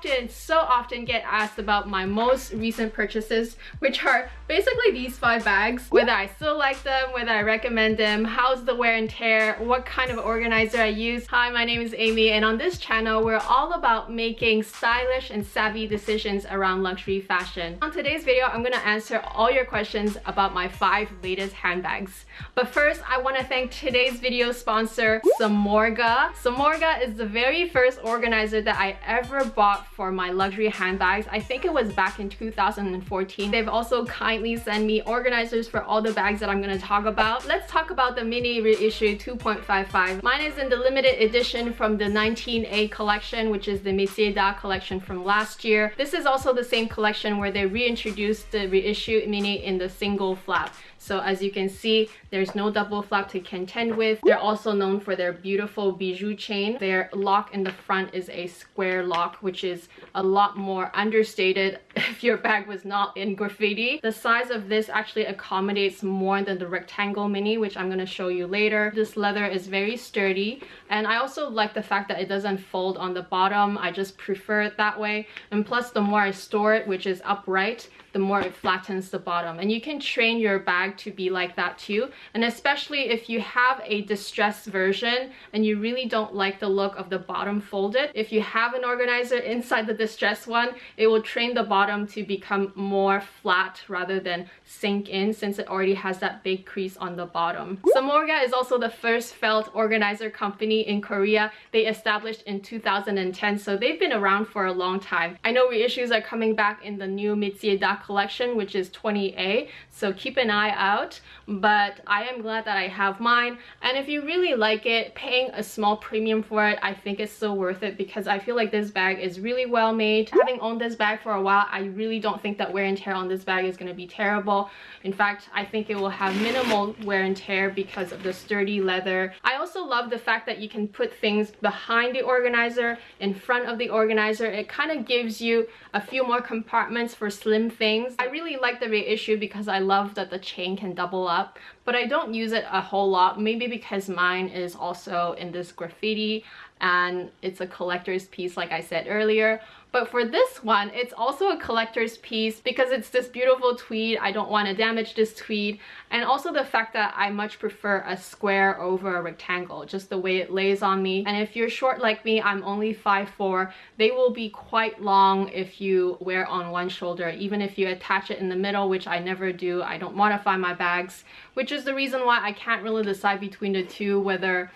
often, so often get asked about my most recent purchases, which are basically these five bags. Whether I still like them, whether I recommend them, how's the wear and tear, what kind of organizer I use. Hi, my name is Amy and on this channel, we're all about making stylish and savvy decisions around luxury fashion. On today's video, I'm gonna answer all your questions about my five latest handbags. But first, I wanna thank today's video sponsor, Samorga. Samorga is the very first organizer that I ever bought for my luxury handbags. I think it was back in 2014. They've also kindly sent me organizers for all the bags that I'm gonna talk about. Let's talk about the mini reissue 2.55. Mine is in the limited edition from the 19A collection, which is the Metier d'Art collection from last year. This is also the same collection where they reintroduced the reissue mini in the single flap. So as you can see, there's no double flap to contend with. They're also known for their beautiful bijou chain. Their lock in the front is a square lock, which is a lot more understated if your bag was not in graffiti. The size of this actually accommodates more than the rectangle mini, which I'm going to show you later. This leather is very sturdy. And I also like the fact that it doesn't fold on the bottom. I just prefer it that way. And plus, the more I store it, which is upright, the more it flattens the bottom. And you can train your bag to be like that too. And especially if you have a distressed version and you really don't like the look of the bottom folded, if you have an organizer inside the distressed one, it will train the bottom to become more flat rather than sink in since it already has that big crease on the bottom. Samorga is also the first felt organizer company in Korea. They established in 2010, so they've been around for a long time. I know reissues are coming back in the new d'Art collection, which is 20A. So keep an eye out. But I am glad that I have mine. And if you really like it, paying a small premium for it, I think it's still worth it because I feel like this bag is really well made. Having owned this bag for a while, I really don't think that wear and tear on this bag is going to be terrible. In fact, I think it will have minimal wear and tear because of the sturdy leather. I also love the fact that you can put things behind the organizer, in front of the organizer. It kind of gives you a few more compartments for slim things things. I really like the reissue because I love that the chain can double up, but I don't use it a whole lot, maybe because mine is also in this graffiti and it's a collector's piece like I said earlier. But for this one, it's also a collector's piece because it's this beautiful tweed. I don't want to damage this tweed. And also the fact that I much prefer a square over a rectangle, just the way it lays on me. And if you're short like me, I'm only 5'4", they will be quite long if you wear on one shoulder, even if you attach it in the middle, which I never do. I don't modify my bags, which is the reason why I can't really decide between the two, whether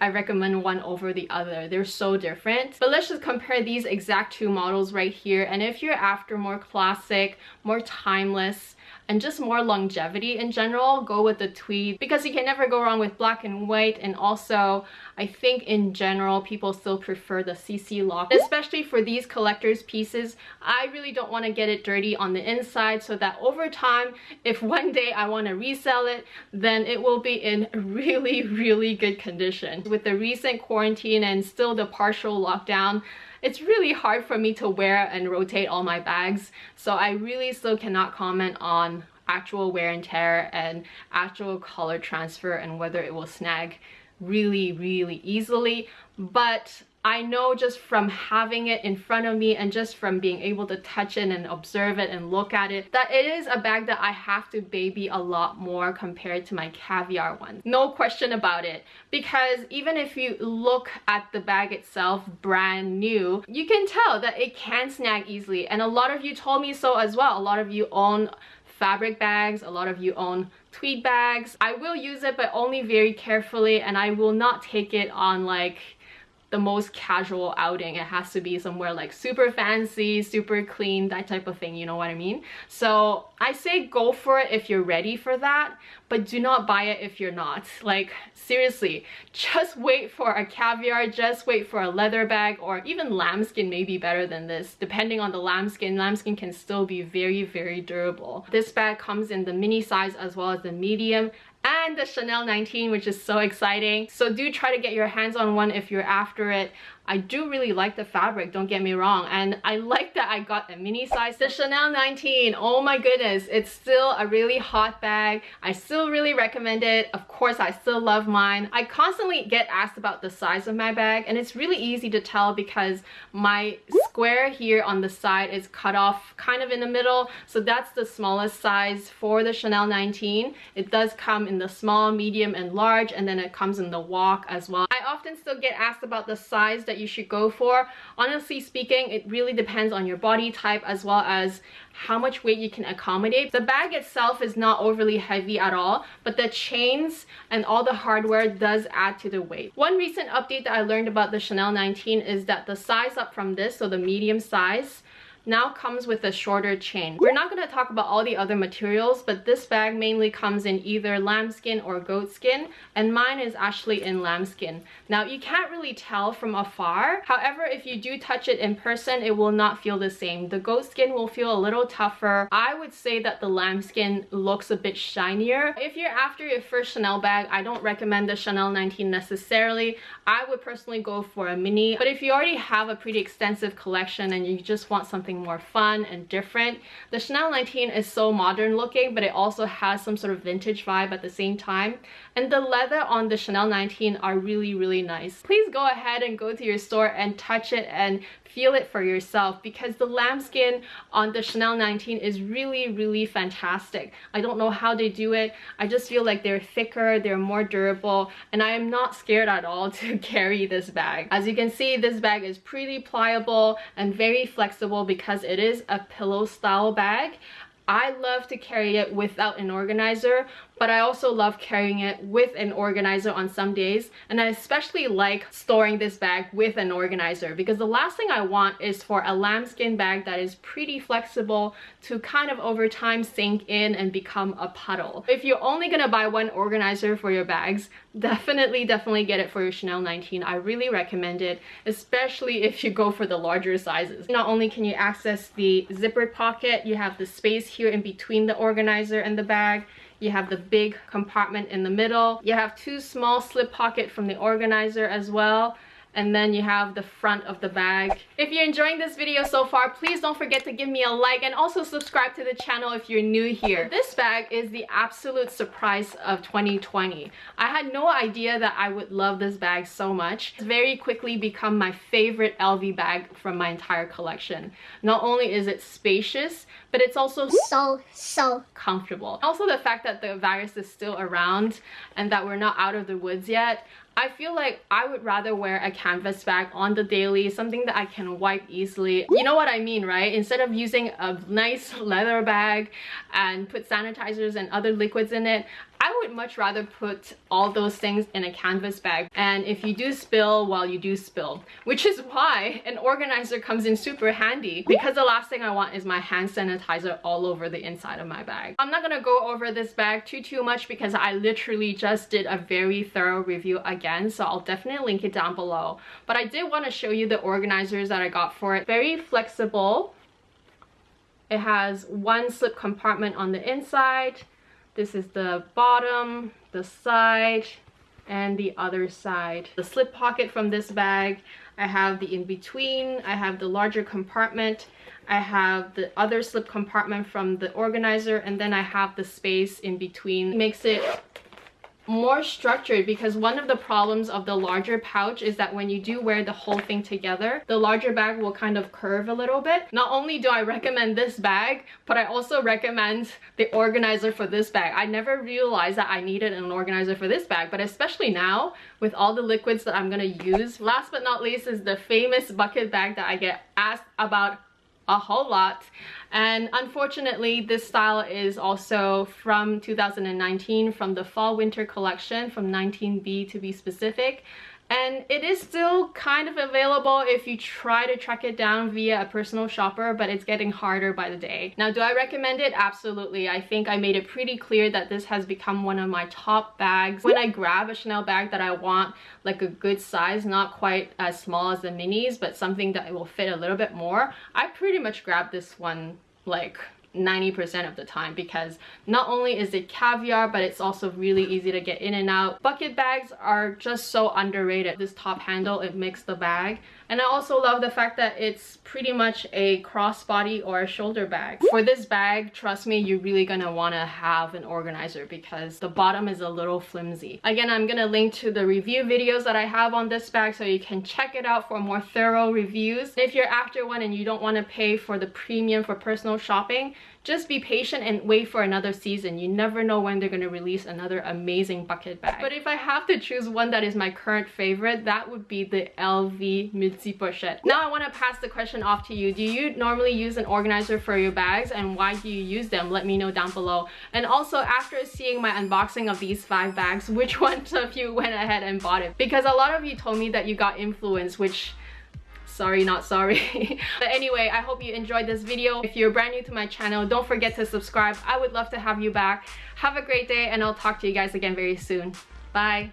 I recommend one over the other. They're so different. But let's just compare these exact two models right here. And if you're after more classic, more timeless, and just more longevity in general, go with the tweed because you can never go wrong with black and white and also I think in general people still prefer the CC lock. Especially for these collector's pieces, I really don't want to get it dirty on the inside so that over time, if one day I want to resell it, then it will be in really, really good condition. With the recent quarantine and still the partial lockdown, it's really hard for me to wear and rotate all my bags. So I really still cannot comment on actual wear and tear and actual color transfer and whether it will snag really really easily. But I know just from having it in front of me and just from being able to touch it and observe it and look at it that it is a bag that I have to baby a lot more compared to my caviar one. No question about it because even if you look at the bag itself brand new you can tell that it can snag easily and a lot of you told me so as well. A lot of you own fabric bags, a lot of you own tweed bags. I will use it but only very carefully and I will not take it on like the most casual outing. It has to be somewhere like super fancy, super clean, that type of thing, you know what I mean? So I say go for it if you're ready for that, but do not buy it if you're not. Like seriously, just wait for a caviar, just wait for a leather bag or even lambskin may be better than this. Depending on the lambskin, lambskin can still be very, very durable. This bag comes in the mini size as well as the medium and the Chanel 19 which is so exciting. So do try to get your hands on one if you're after it I do really like the fabric, don't get me wrong. And I like that I got a mini size. The Chanel 19, oh my goodness, it's still a really hot bag. I still really recommend it. Of course, I still love mine. I constantly get asked about the size of my bag and it's really easy to tell because my square here on the side is cut off kind of in the middle. So that's the smallest size for the Chanel 19. It does come in the small, medium, and large, and then it comes in the WOC as well. Often still get asked about the size that you should go for. Honestly speaking, it really depends on your body type as well as how much weight you can accommodate. The bag itself is not overly heavy at all, but the chains and all the hardware does add to the weight. One recent update that I learned about the Chanel 19 is that the size up from this, so the medium size, now comes with a shorter chain. We're not going to talk about all the other materials, but this bag mainly comes in either lambskin or goatskin, and mine is actually in lambskin. Now, you can't really tell from afar. However, if you do touch it in person, it will not feel the same. The goatskin will feel a little tougher. I would say that the lambskin looks a bit shinier. If you're after your first Chanel bag, I don't recommend the Chanel 19 necessarily. I would personally go for a mini, but if you already have a pretty extensive collection and you just want something something more fun and different. The Chanel 19 is so modern looking, but it also has some sort of vintage vibe at the same time. And the leather on the Chanel 19 are really, really nice. Please go ahead and go to your store and touch it and feel it for yourself because the lambskin on the Chanel 19 is really, really fantastic. I don't know how they do it. I just feel like they're thicker, they're more durable, and I am not scared at all to carry this bag. As you can see, this bag is pretty pliable and very flexible because it is a pillow style bag. I love to carry it without an organizer, but I also love carrying it with an organizer on some days. And I especially like storing this bag with an organizer because the last thing I want is for a lambskin bag that is pretty flexible to kind of over time sink in and become a puddle. If you're only gonna buy one organizer for your bags, definitely, definitely get it for your Chanel 19. I really recommend it, especially if you go for the larger sizes. Not only can you access the zippered pocket, you have the space here in between the organizer and the bag, you have the big compartment in the middle. You have two small slip pocket from the organizer as well and then you have the front of the bag. If you're enjoying this video so far, please don't forget to give me a like and also subscribe to the channel if you're new here. This bag is the absolute surprise of 2020. I had no idea that I would love this bag so much. It's very quickly become my favorite LV bag from my entire collection. Not only is it spacious, but it's also so, so comfortable. Also the fact that the virus is still around and that we're not out of the woods yet, I feel like I would rather wear a canvas bag on the daily, something that I can wipe easily. You know what I mean, right? Instead of using a nice leather bag and put sanitizers and other liquids in it, I would much rather put all those things in a canvas bag. And if you do spill, well, you do spill. Which is why an organizer comes in super handy because the last thing I want is my hand sanitizer all over the inside of my bag. I'm not gonna go over this bag too, too much because I literally just did a very thorough review again. So I'll definitely link it down below. But I did want to show you the organizers that I got for it. Very flexible. It has one slip compartment on the inside this is the bottom, the side, and the other side. The slip pocket from this bag, I have the in-between, I have the larger compartment, I have the other slip compartment from the organizer, and then I have the space in between. It makes it more structured because one of the problems of the larger pouch is that when you do wear the whole thing together, the larger bag will kind of curve a little bit. Not only do I recommend this bag, but I also recommend the organizer for this bag. I never realized that I needed an organizer for this bag, but especially now with all the liquids that I'm gonna use. Last but not least is the famous bucket bag that I get asked about a whole lot. And unfortunately this style is also from 2019 from the fall winter collection from 19b to be specific and it is still kind of available if you try to track it down via a personal shopper but it's getting harder by the day. Now do i recommend it? Absolutely. I think i made it pretty clear that this has become one of my top bags. When i grab a chanel bag that i want like a good size not quite as small as the minis but something that will fit a little bit more i pretty much grab this one like 90% of the time because not only is it caviar but it's also really easy to get in and out. Bucket bags are just so underrated. This top handle, it makes the bag And I also love the fact that it's pretty much a crossbody or a shoulder bag. For this bag, trust me, you're really gonna wanna have an organizer because the bottom is a little flimsy. Again, I'm gonna link to the review videos that I have on this bag so you can check it out for more thorough reviews. If you're after one and you don't wanna pay for the premium for personal shopping, just be patient and wait for another season. You never know when they're gonna release another amazing bucket bag. But if I have to choose one that is my current favorite, that would be the LV Multi Pochette. Now I wanna pass the question off to you. Do you normally use an organizer for your bags and why do you use them? Let me know down below. And also after seeing my unboxing of these five bags, which ones of you went ahead and bought it? Because a lot of you told me that you got influence, which sorry not sorry but anyway i hope you enjoyed this video if you're brand new to my channel don't forget to subscribe i would love to have you back have a great day and i'll talk to you guys again very soon bye